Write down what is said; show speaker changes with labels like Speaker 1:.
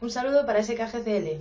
Speaker 1: Un saludo para SKGCL.